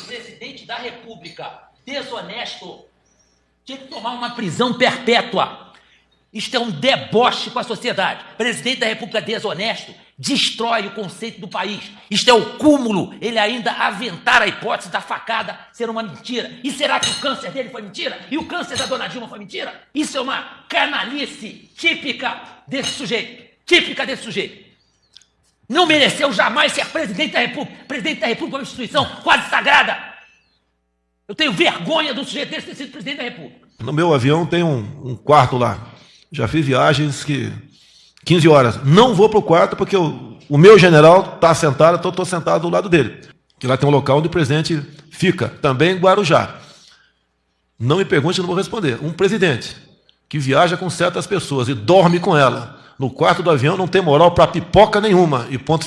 presidente da República desonesto tinha que tomar uma prisão perpétua. Isto é um deboche com a sociedade. Presidente da República desonesto destrói o conceito do país. Isto é o cúmulo. Ele ainda aventar a hipótese da facada ser uma mentira. E será que o câncer dele foi mentira? E o câncer da dona Dilma foi mentira? Isso é uma canalice típica desse sujeito. Típica desse sujeito. Não mereceu jamais ser presidente da República. Presidente da República é uma instituição quase sagrada. Eu tenho vergonha do sujeito desse ter sido presidente da República. No meu avião tem um, um quarto lá. Já fiz viagens que 15 horas. Não vou para o quarto porque o, o meu general está sentado, estou sentado do lado dele. Que lá tem um local onde o presidente fica, também em Guarujá. Não me pergunte, não vou responder. Um presidente que viaja com certas pessoas e dorme com ela no quarto do avião não tem moral para pipoca nenhuma. E ponto final.